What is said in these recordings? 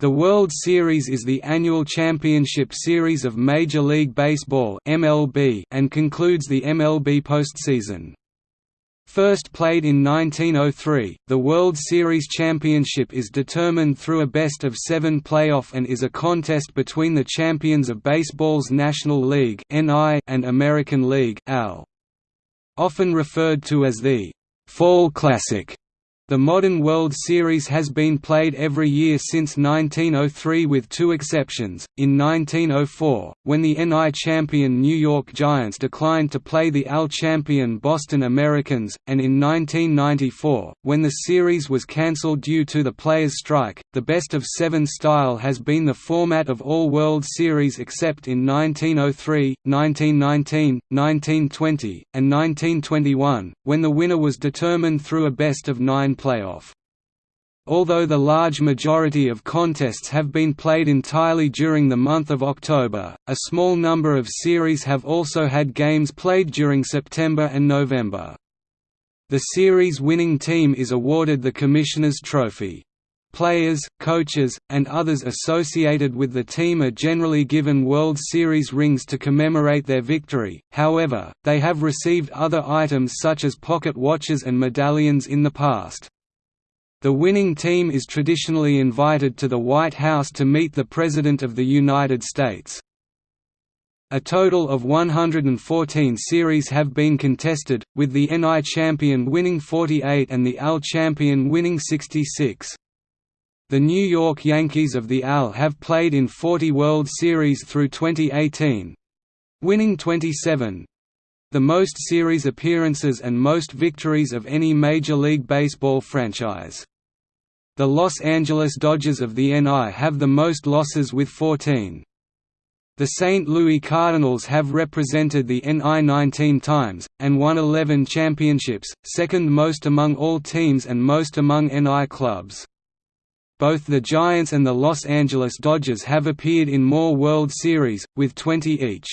The World Series is the annual championship series of Major League Baseball (MLB) and concludes the MLB postseason. First played in 1903, the World Series championship is determined through a best-of seven playoff and is a contest between the champions of baseball's National League and American League Often referred to as the «Fall Classic», the modern World Series has been played every year since 1903 with two exceptions, in 1904, when the NL champion New York Giants declined to play the AL champion Boston Americans, and in 1994, when the series was cancelled due to the players' strike. The best of seven style has been the format of all World Series except in 1903, 1919, 1920, and 1921, when the winner was determined through a best of nine playoff. Although the large majority of contests have been played entirely during the month of October, a small number of series have also had games played during September and November. The series winning team is awarded the Commissioner's Trophy. Players, coaches, and others associated with the team are generally given World Series rings to commemorate their victory, however, they have received other items such as pocket watches and medallions in the past. The winning team is traditionally invited to the White House to meet the President of the United States. A total of 114 series have been contested, with the NL champion winning 48 and the AL champion winning 66. The New York Yankees of the AL have played in 40 World Series through 2018 winning 27 the most series appearances and most victories of any Major League Baseball franchise. The Los Angeles Dodgers of the NL have the most losses with 14. The St. Louis Cardinals have represented the NL 19 times, and won 11 championships, second most among all teams and most among NL clubs. Both the Giants and the Los Angeles Dodgers have appeared in more World Series, with 20 each.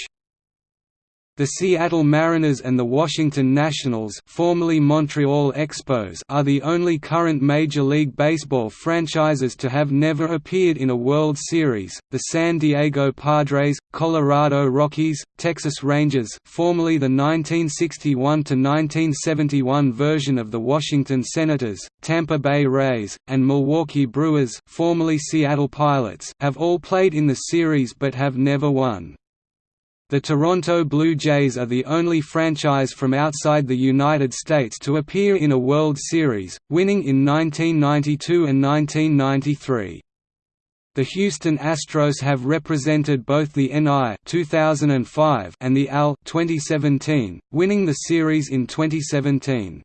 The Seattle Mariners and the Washington Nationals formerly Montreal Expos are the only current Major League Baseball franchises to have never appeared in a World Series. The San Diego Padres, Colorado Rockies, Texas Rangers formerly the 1961–1971 version of the Washington Senators, Tampa Bay Rays, and Milwaukee Brewers formerly Seattle Pilots have all played in the series but have never won. The Toronto Blue Jays are the only franchise from outside the United States to appear in a World Series, winning in 1992 and 1993. The Houston Astros have represented both the NL 2005 and the AL 2017, winning the series in 2017.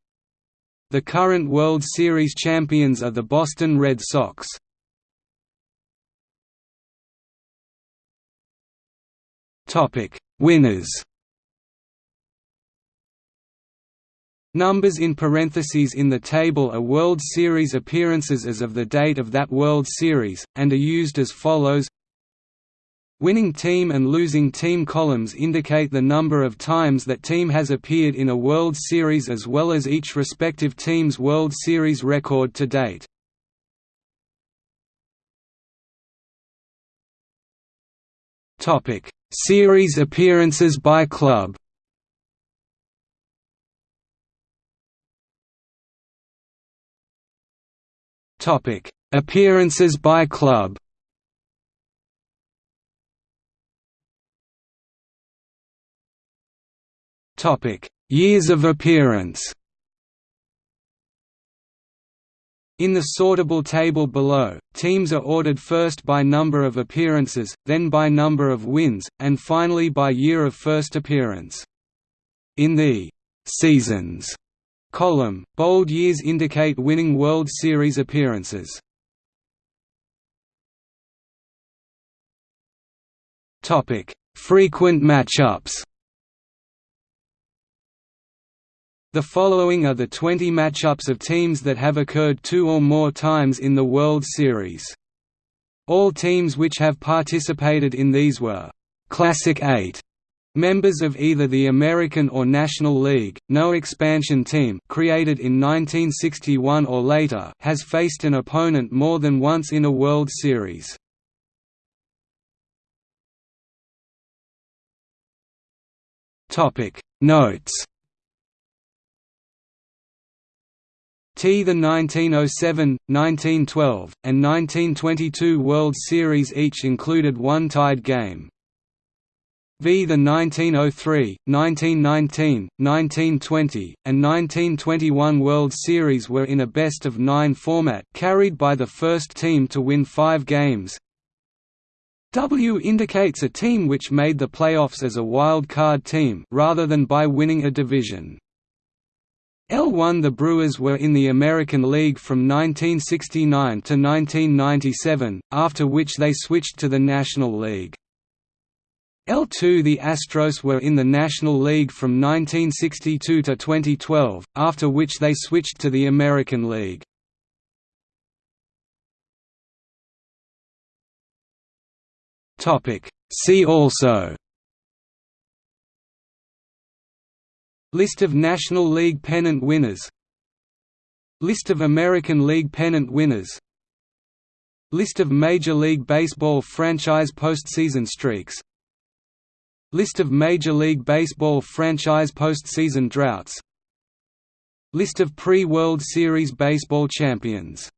The current World Series champions are the Boston Red Sox. Topic: Winners. Numbers in parentheses in the table are World Series appearances as of the date of that World Series, and are used as follows Winning team and losing team columns indicate the number of times that team has appeared in a World Series as well as each respective team's World Series record to date. Topic Series appearances by club Topic: Appearances by club. Topic: Years of appearance. In the sortable table below, teams are ordered first by number of appearances, then by number of wins, and finally by year of first appearance. In the «seasons» column, bold years indicate winning World Series appearances. Frequent matchups The following are the 20 matchups of teams that have occurred two or more times in the World Series. All teams which have participated in these were «Classic 8» Members of either the American or National League, no expansion team created in 1961 or later has faced an opponent more than once in a World Series. Topic Notes T the 1907, 1912, and 1922 World Series each included one tied game. V the 1903, 1919, 1920, and 1921 World Series were in a best-of-nine format carried by the first team to win five games. W indicates a team which made the playoffs as a wild card team rather than by winning a division. L1 The Brewers were in the American League from 1969 to 1997, after which they switched to the National League. L2 The Astros were in the National League from 1962 to 2012, after which they switched to the American League. See also List of National League pennant winners. List of American League pennant winners. List of Major League Baseball franchise postseason streaks. List of Major League Baseball franchise postseason droughts. List of pre-World Series baseball champions